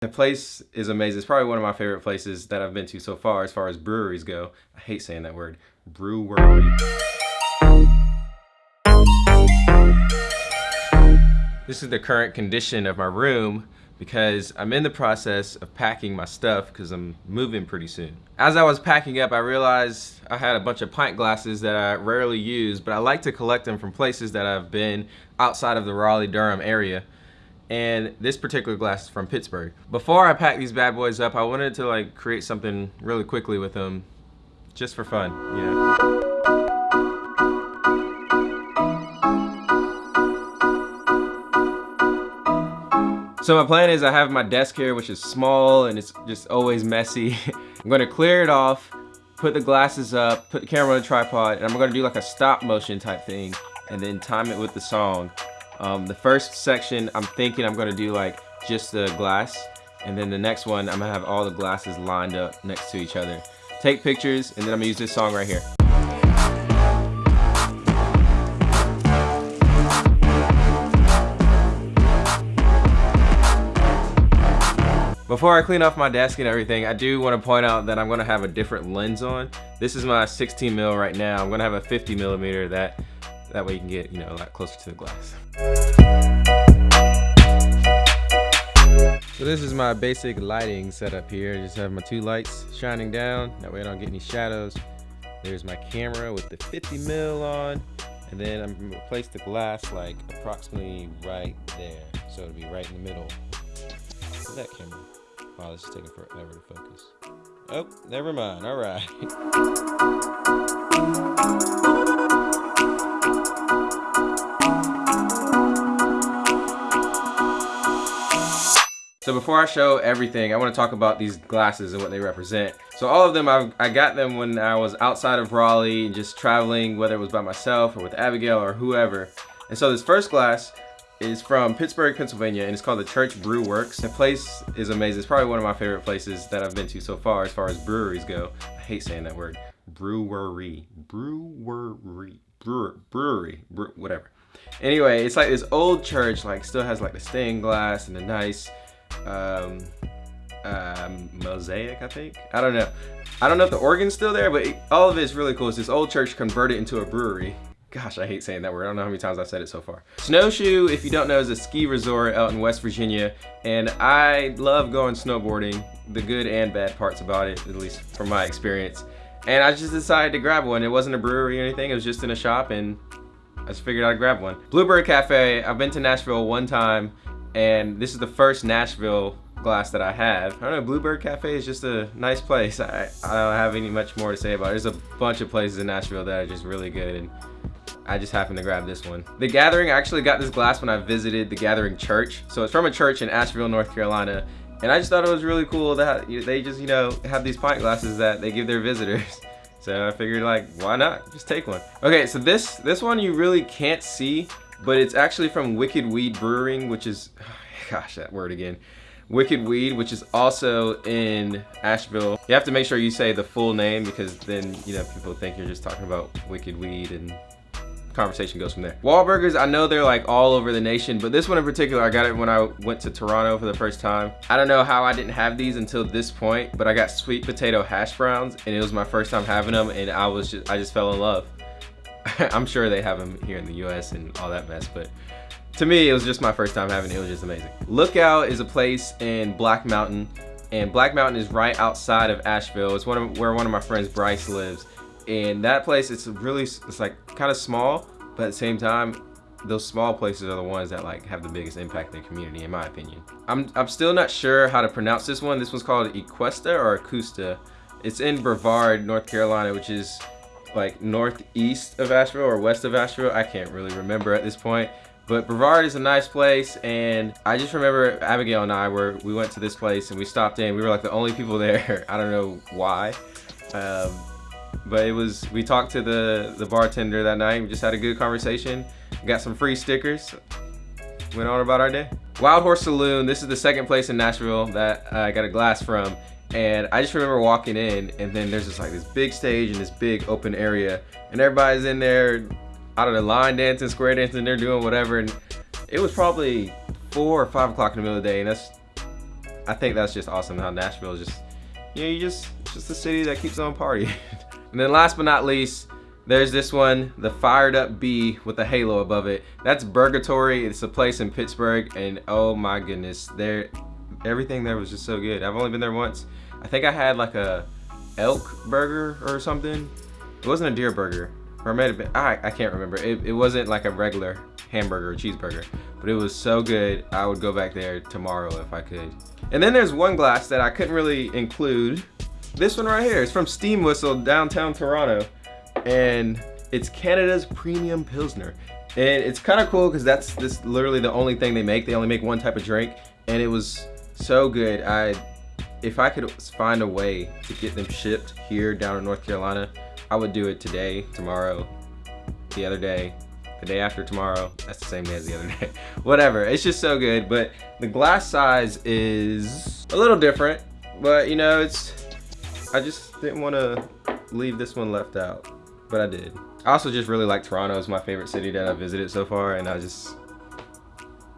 The place is amazing. It's probably one of my favorite places that I've been to so far as far as breweries go. I hate saying that word. Brewery. This is the current condition of my room because I'm in the process of packing my stuff because I'm moving pretty soon. As I was packing up, I realized I had a bunch of pint glasses that I rarely use, but I like to collect them from places that I've been outside of the Raleigh-Durham area and this particular glass is from Pittsburgh. Before I pack these bad boys up, I wanted to like create something really quickly with them, just for fun, you know. So my plan is I have my desk here, which is small and it's just always messy. I'm gonna clear it off, put the glasses up, put the camera on a tripod, and I'm gonna do like a stop motion type thing and then time it with the song. Um, the first section, I'm thinking I'm gonna do like just the glass, and then the next one, I'm gonna have all the glasses lined up next to each other. Take pictures, and then I'm gonna use this song right here. Before I clean off my desk and everything, I do want to point out that I'm going to have a different lens on. This is my 16 mil right now. I'm going to have a 50 millimeter that that way you can get, you know, a lot closer to the glass. So this is my basic lighting setup here. I just have my two lights shining down. That way I don't get any shadows. There's my camera with the 50 mil on. And then I'm gonna place the glass like approximately right there. So it'll be right in the middle. that camera. Wow, this is taking forever to focus. Oh, never mind. All right. So before I show everything, I want to talk about these glasses and what they represent. So all of them, I've, I got them when I was outside of Raleigh, just traveling, whether it was by myself or with Abigail or whoever. And so this first glass is from Pittsburgh, Pennsylvania, and it's called the Church Brew Works. The place is amazing. It's probably one of my favorite places that I've been to so far as far as breweries go. I hate saying that word. Brewery. Brewery. Brewer, brewery. Brew, whatever. Anyway, it's like this old church, like still has like the stained glass and the nice um, um, mosaic, I think. I don't know. I don't know if the organ's still there, but all of it's really cool. It's this old church converted into a brewery. Gosh, I hate saying that word. I don't know how many times I've said it so far. Snowshoe, if you don't know, is a ski resort out in West Virginia. And I love going snowboarding, the good and bad parts about it, at least from my experience. And I just decided to grab one. It wasn't a brewery or anything. It was just in a shop and I just figured I'd grab one. Bluebird Cafe, I've been to Nashville one time and this is the first Nashville glass that I have. I don't know, Bluebird Cafe is just a nice place. I, I don't have any much more to say about it. There's a bunch of places in Nashville that are just really good and I just happened to grab this one. The Gathering, I actually got this glass when I visited the Gathering Church. So it's from a church in Asheville, North Carolina. And I just thought it was really cool that they just, you know, have these pint glasses that they give their visitors. So I figured like, why not? Just take one. Okay, so this, this one you really can't see but it's actually from Wicked Weed Brewing, which is, gosh, that word again. Wicked Weed, which is also in Asheville. You have to make sure you say the full name because then, you know, people think you're just talking about Wicked Weed and conversation goes from there. Wahlburgers, I know they're like all over the nation, but this one in particular, I got it when I went to Toronto for the first time. I don't know how I didn't have these until this point, but I got sweet potato hash browns and it was my first time having them and I was just, I just fell in love. I'm sure they have them here in the US and all that mess, but to me, it was just my first time having it. It was just amazing. Lookout is a place in Black Mountain, and Black Mountain is right outside of Asheville. It's one of where one of my friends, Bryce, lives. And that place, it's really, it's like kind of small, but at the same time, those small places are the ones that like have the biggest impact in the community, in my opinion. I'm, I'm still not sure how to pronounce this one. This one's called Equesta or Acusta. It's in Brevard, North Carolina, which is like northeast of Asheville or west of Asheville. I can't really remember at this point. But Brevard is a nice place and I just remember Abigail and I were, we went to this place and we stopped in. We were like the only people there. I don't know why. Um, but it was, we talked to the, the bartender that night. We just had a good conversation. Got some free stickers. Went on about our day. Wild Horse Saloon, this is the second place in Nashville that I got a glass from. And I just remember walking in and then there's just like this big stage and this big open area and everybody's in there, out of the line dancing, square dancing, they're doing whatever. And it was probably four or five o'clock in the middle of the day and that's I think that's just awesome how Nashville is just, you know, you just, just a city that keeps on partying. and then last but not least, there's this one, the Fired Up Bee with a halo above it. That's Burgatory. It's a place in Pittsburgh, and oh my goodness, there, everything there was just so good. I've only been there once. I think I had like a elk burger or something. It wasn't a deer burger, or it have been. I I can't remember. It it wasn't like a regular hamburger or cheeseburger, but it was so good. I would go back there tomorrow if I could. And then there's one glass that I couldn't really include. This one right here is from Steam Whistle downtown Toronto and it's Canada's premium Pilsner. And it's kind of cool because that's this literally the only thing they make. They only make one type of drink and it was so good. I, if I could find a way to get them shipped here down in North Carolina, I would do it today, tomorrow, the other day, the day after tomorrow. That's the same day as the other day. Whatever, it's just so good. But the glass size is a little different, but you know, it's, I just didn't want to leave this one left out but I did. I also just really like Toronto. It's my favorite city that I visited so far, and I just,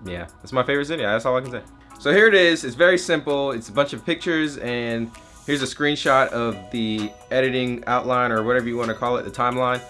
yeah, it's my favorite city. That's all I can say. So here it is. It's very simple. It's a bunch of pictures, and here's a screenshot of the editing outline or whatever you want to call it, the timeline.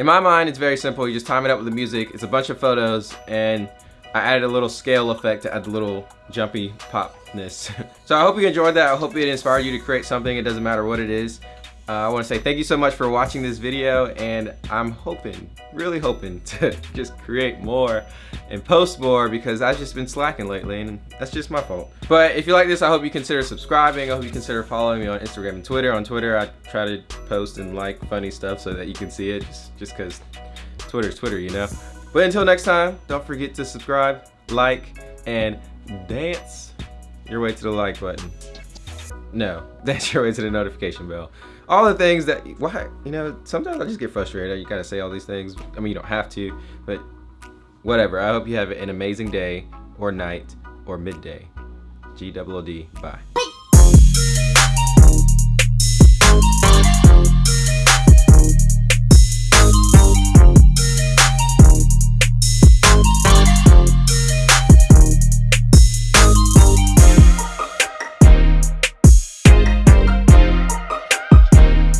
In my mind, it's very simple. You just time it up with the music. It's a bunch of photos and I added a little scale effect to add the little jumpy popness. so I hope you enjoyed that. I hope it inspired you to create something. It doesn't matter what it is. Uh, I want to say thank you so much for watching this video and I'm hoping, really hoping to just create more and post more because I've just been slacking lately and that's just my fault. But if you like this, I hope you consider subscribing. I hope you consider following me on Instagram and Twitter. On Twitter, I try to post and like funny stuff so that you can see it just, just cause Twitter's Twitter, you know? But until next time, don't forget to subscribe, like, and dance your way to the like button. No, that's your way to the notification bell all the things that why you know sometimes I just get frustrated. You gotta say all these things. I mean you don't have to but whatever. I hope you have an amazing day or night or midday. G double O D bye